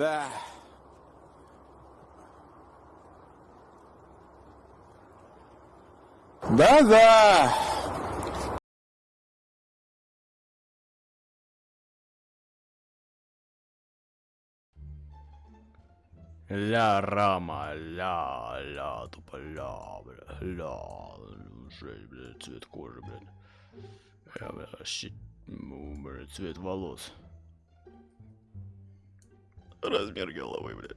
Да. Да-да. Ля рама, ля, ля, тупо ля, бля, ля, жесть, блядь, цвет кожи, блядь. Я, бля, щит, ну, блядь, цвет волос. Размер головы, блядь.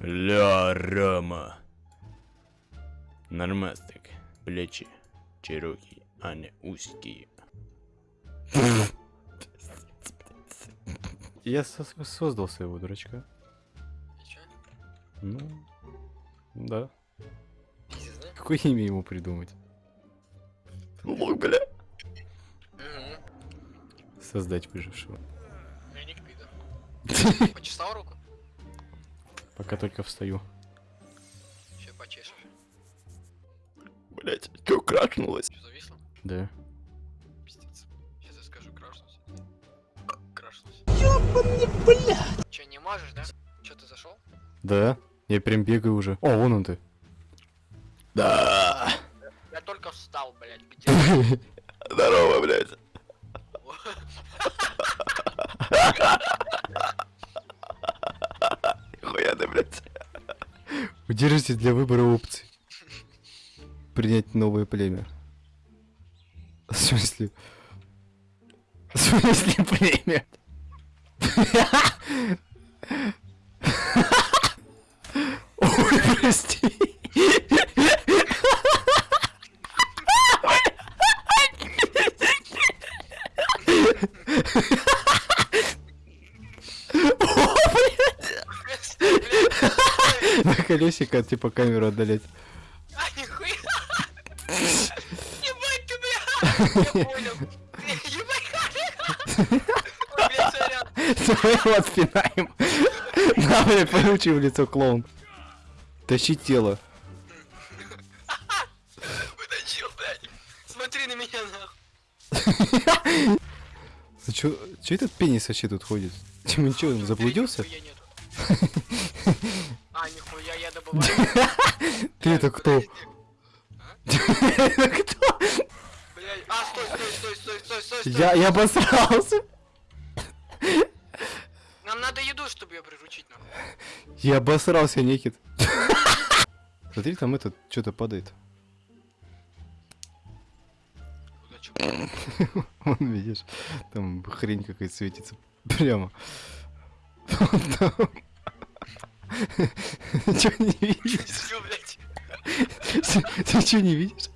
Ля рама. Нормастик, плечи, чероки, а не узкие. Я со- создал своего дурачка. Ну, да? Какое имя ему придумать? Лук, бля. Угу. Создать выжившего. Я не пидор. Почесал руку? Пока только встаю. Сейчас почешешь. Блять, чё кракнулось? Что зависло? Да. Пиздец. Сейчас я скажу, крашнулся. Крашнулся. Ёбаный, блядь! Че, не можешь, да? Че, ты зашел? Да. Я прям бегаю уже. О, вон он ты. Да. Встал, блядь, где? Здорово, блять. Хуя ты, блять. Удержите для выбора опций. Принять новое племя. В смысле? В смысле племя? На колесико, типа камеру отдалять. А, нихуя! Ебать ты, бля! Я понял. Ебать, Ой, блядь, сорян. Давай его отпинаем. На, блядь, получи в лицо клоун. Тащи тело. Вытащил, блядь. Смотри на меня, нахуй. А чё, чё этот пенис вообще тут ходит? Тимон, чё, он заблудился? А, нихуя, я добываю. Ты это кто? Это кто? Блядь, а, стой, стой, стой, стой, стой, стой, стой. Я, я обосрался. Нам надо еду, чтобы ее приручить, нахуй. Я обосрался, Никит. Смотри, там этот что-то падает. Вон, видишь, там хрень какая-то светится. Прямо. Там. Чё не видишь? Ты чё не видишь?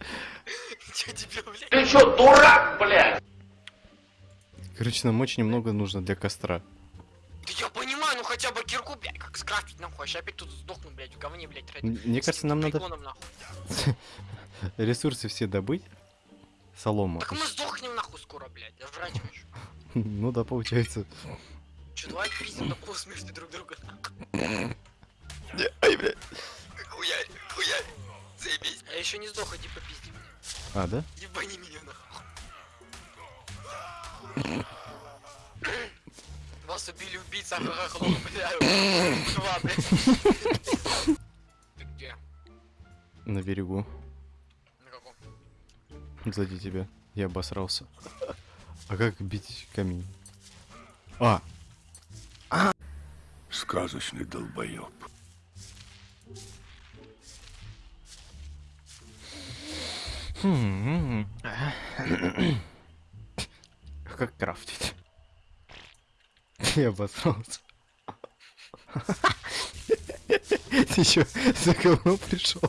Чё тебе, блядь? Ты что, дурак, блядь? Короче, нам очень много нужно для костра. Да я понимаю, ну хотя бы кирку, блядь, как скрафтить, нахуй. Я опять тут сдохну, блядь, в говне, блядь, ради. Мне кажется, нам надо ресурсы все добыть. Солому. Так мы сдохнем, нахуй, скоро, блядь. Я жрать хочу. Ну да, получается. Чё, давай пиздим до полусмерти друг друга, ай, блядь. Хуярь, хуярь. Заебись. Я еще не сдох, иди попизди меня. А, да? Ебани меня, нахуй. Вас убили убийца, ха-ха. Два, блядь. Ты где? На берегу. Сзади тебя. Я обосрался. А как бить камень? А! Сказочный долбоеб. Хм. Как крафтить? Я обосрался. Ты еще за говно пришел?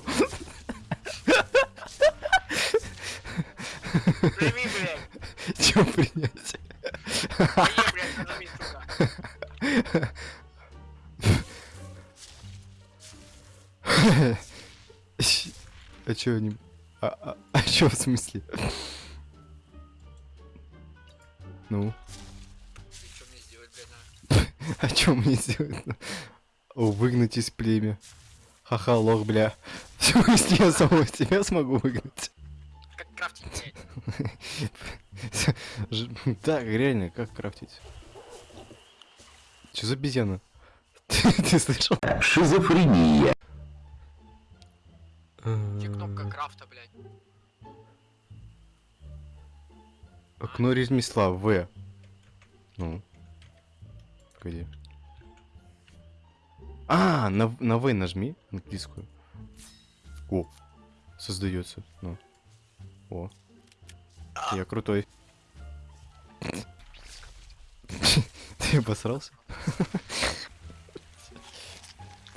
Прими, блядь. Чем принять? Мои, блядь, сука. А чё они... А, а, а чё в смысле? Ну, что мне сделать, блядь, а? а чё мне сделать? О, выгнать из племя. Ха-ха, лох, бля. В смысле, я самого себя смогу выгнать? Так, реально, как крафтить? Что за обезьяна? Ты, ты слышал? Шизофрения. Где кнопка крафта, блядь? Окно ремесла, В. Ну. Погоди. А, на, на В нажми, английскую. О, создается. Ну. О. Я крутой. Ты обосрался?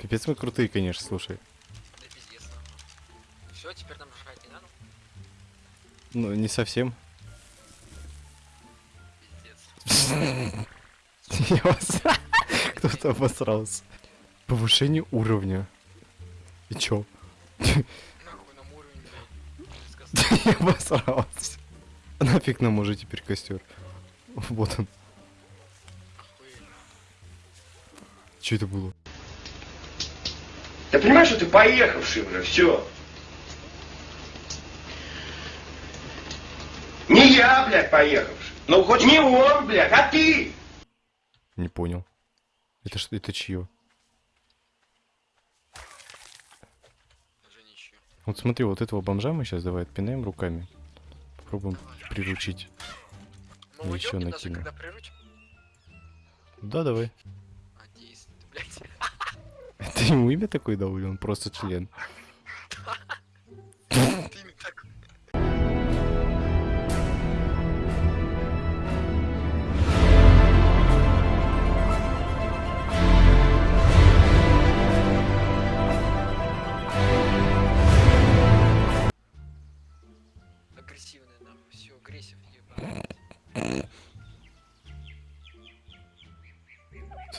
Капец мы крутые, конечно, слушай. Да пиздец. Все, теперь нам жрать не надо? Ну, не совсем. Пиздец. Кто-то обосрался. Повышение уровня. И чё? Нахуй нам уровень, блядь. Сказал. Я обосрался. Нафиг нам уже теперь костер. Вот он. Что это было? Ты понимаешь, что ты поехавший уже, все. Не я, блядь, поехавший. Ну, хоть не он, блядь, а ты. Не понял. Это что? Это чье? Вот смотри, вот этого бомжа мы сейчас давай отпинаем руками. Попробуем приручить. Мы уйдем ещё не даже накину. когда приручим? Да, давай. Надеюсь, ты, блядь. Ты ему имя такое дал или он просто член?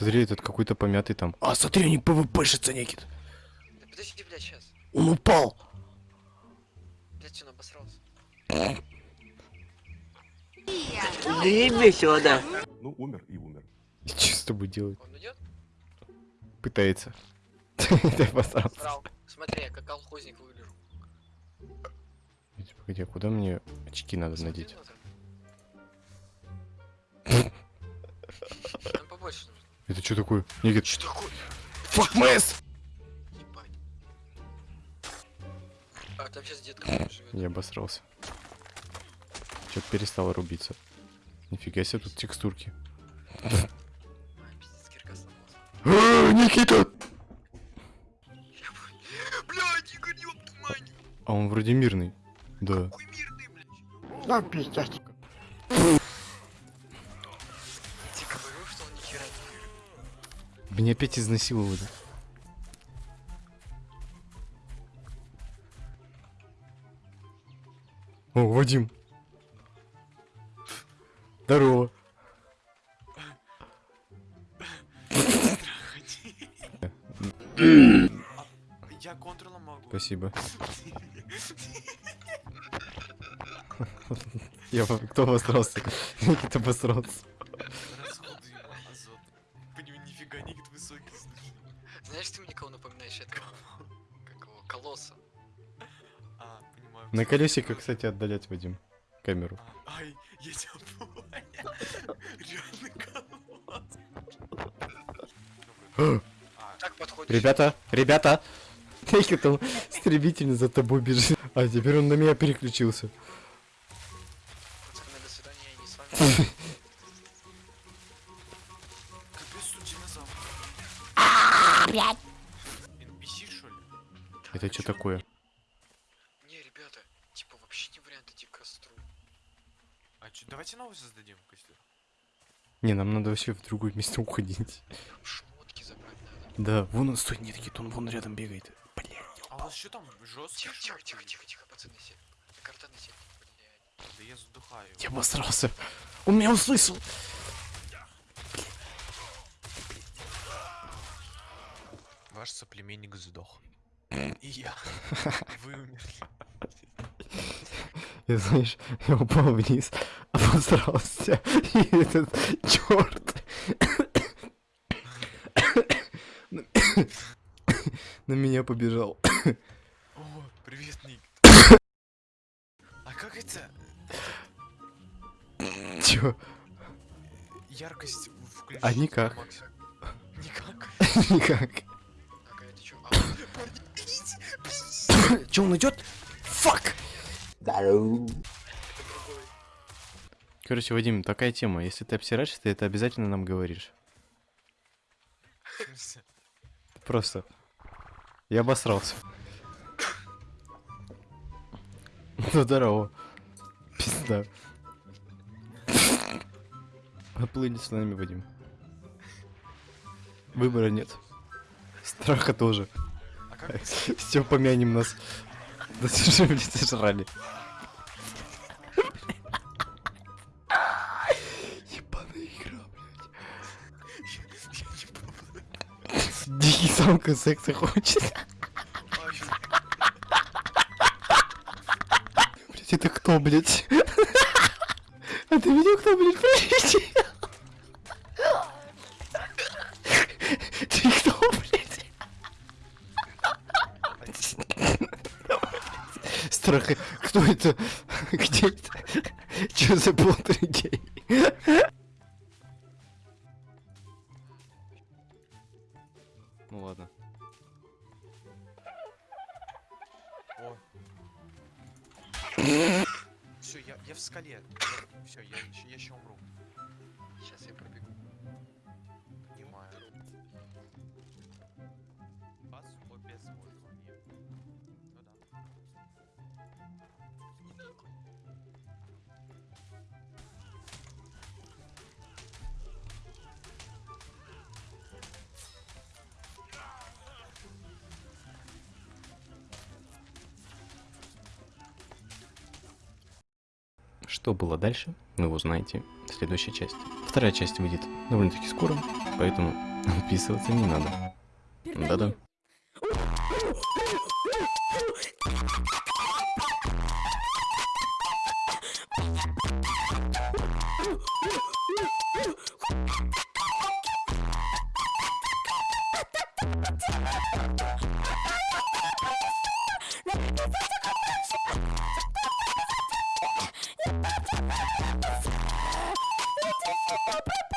Смотри, этот какой-то помятый там. А, смотри, они ПВПшится некит. Да подожди, блядь, сейчас. Он упал. Блядь, он обосрался? Ну, умер и умер. И что с тобой делать? Он идет? Пытается. Ты обосрался. Срал. Смотри, я как колхозник выгляжу. Погоди, а куда мне очки надо надеть? побольше нужно. Это что такое? Никит. Что такое? Mess! Ебать. А там сейчас дед какой живет. Я обосрался. Что-то перестало рубиться. Нифига себе тут текстурки. А, Никита! Блядь, Игорь, ёб мать! А он вроде мирный. Да. Какой мирный, блядь. Ну, пиздец. Меня опять изнасиловали. О, Вадим. Здорово. Я контролом могу. Спасибо. Я кто обосрался? Никита обосрался. На колесико, кстати, отдалять, Вадим. Камеру. А, Ай, я тебя понял. Реально. А. Ребята, ребята! Никита стремительно за тобой бежит. А теперь он на меня переключился. Пацаны, до свидания, я не с вами. капец, тут динозавр. NPC, что ли? Это что такое? Не, ребята, типа вообще не вариант идти к костру. А чё, давайте новый создадим костюм. Не, нам надо вообще в другое место уходить. Шмотки забрать надо. Да, вон он, стой, нет, Кит, он вон рядом бегает. Блядь. А у вас что там, жесткий? Тихо, тихо, тихо, тихо, тихо, пацаны, сели. На картаны сели, блядь. Да я задухаю. Я обосрался. Он меня услышал. Ваш соплеменник сдох. И я. Вы умерли. Я, знаешь, я упал вниз, обосрался. И этот черт на меня побежал. О, привет, Ник. А как это? Чё? Яркость включить. А никак. Никак. Никак. Это чё? А, Чё, он идет? Фак! Короче, Вадим, такая тема. Если ты обсираешься, ты это обязательно нам говоришь. Просто. Я обосрался. Ну здорово. Пизда. Поплыли с нами, Вадим. Выбора нет. Страха тоже. А Все помянем нас. Да слушай, блядь, сожрали. Самка секса хочет. Блять, это кто, блять? А ты видел, кто, блядь, прилетел? Ты кто, блядь? Страх. Кто это? Где это? Че за полтергей? Скале. Все, я, ещё- я еще умру. Сейчас я пробегу. Что было дальше, вы узнаете в следующей части. Вторая часть выйдет довольно-таки скоро, поэтому отписываться не надо. Да-да. Let us